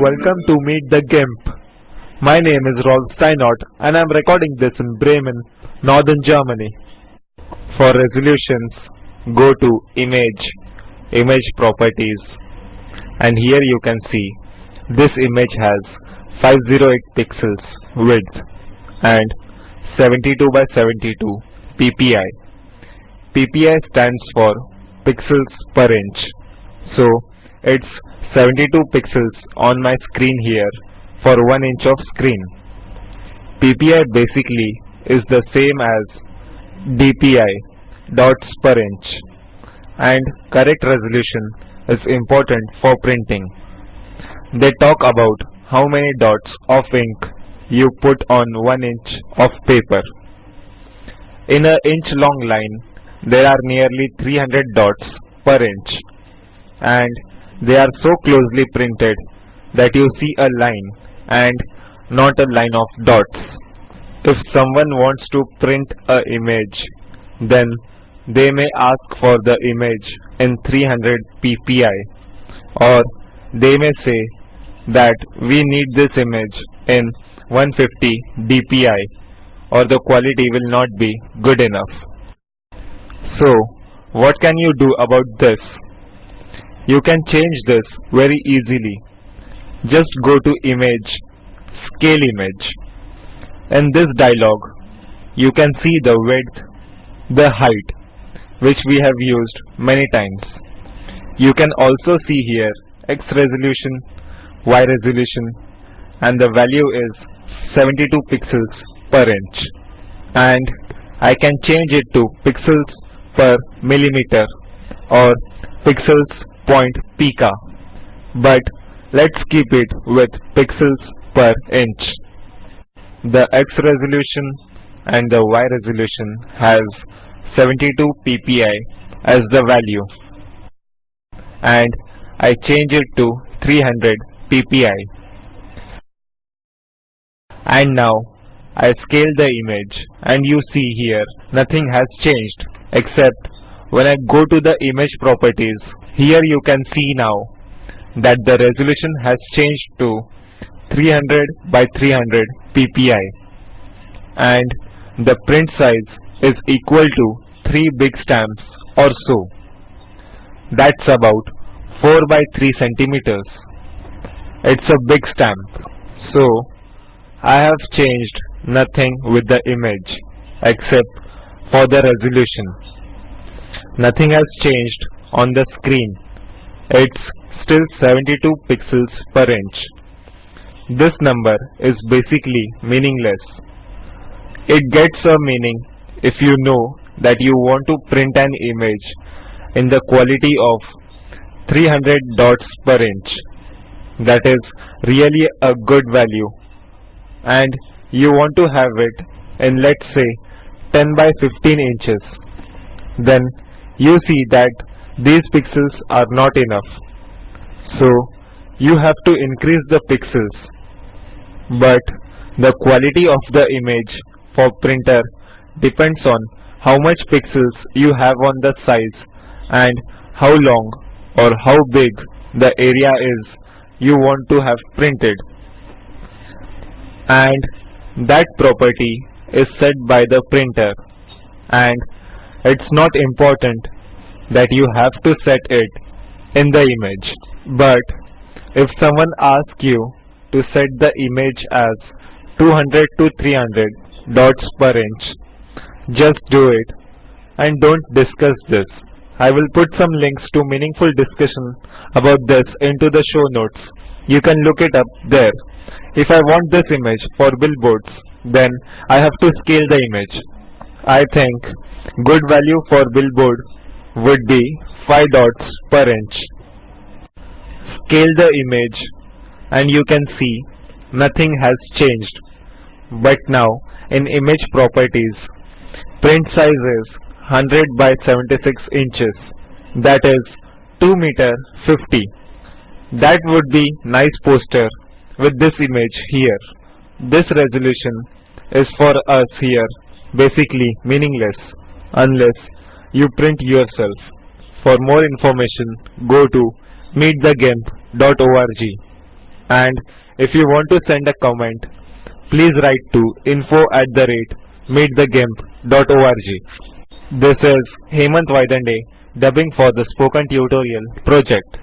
Welcome to Meet the GIMP. My name is Rolf Steinort and I am recording this in Bremen, Northern Germany. For resolutions, go to Image, Image Properties and here you can see this image has 508 pixels width and 72 by 72 ppi. ppi stands for pixels per inch. So it's 72 pixels on my screen here for 1 inch of screen. ppi basically is the same as dpi dots per inch and correct resolution is important for printing. They talk about how many dots of ink you put on 1 inch of paper. In a inch long line there are nearly 300 dots per inch and they are so closely printed that you see a line and not a line of dots. If someone wants to print a image then they may ask for the image in 300 ppi or they may say that we need this image in 150 dpi or the quality will not be good enough. So what can you do about this? You can change this very easily. Just go to image, scale image. In this dialog you can see the width, the height which we have used many times. You can also see here X resolution, Y resolution and the value is 72 pixels per inch and I can change it to pixels per millimeter or pixels point pica but let's keep it with pixels per inch. The X resolution and the Y resolution has 72 ppi as the value. And I change it to 300 ppi and now I scale the image and you see here nothing has changed except when I go to the image properties here you can see now that the resolution has changed to 300 by 300 ppi and the print size is equal to 3 big stamps or so. That's about 4 by 3 centimeters. It's a big stamp. So I have changed nothing with the image except for the resolution. Nothing has changed on the screen. It's still 72 pixels per inch. This number is basically meaningless. It gets a meaning if you know that you want to print an image in the quality of 300 dots per inch. That is really a good value and you want to have it in let's say 10 by 15 inches. Then you see that these pixels are not enough. So you have to increase the pixels. But the quality of the image for printer depends on how much pixels you have on the size and how long or how big the area is you want to have printed and that property is set by the printer and it's not important that you have to set it in the image but if someone asks you to set the image as 200 to 300 dots per inch just do it and don't discuss this. I will put some links to meaningful discussion about this into the show notes. You can look it up there. If I want this image for billboards, then I have to scale the image. I think good value for billboard would be 5 dots per inch. Scale the image and you can see nothing has changed. But now in image properties Print size is 100 by 76 inches. That is 2 meter 50. That would be nice poster with this image here. This resolution is for us here basically meaningless unless you print yourself. For more information go to meetthegimp.org. And if you want to send a comment, please write to info at the rate meetthegimp.org. This is Hemant Vaidande dubbing for the Spoken Tutorial project.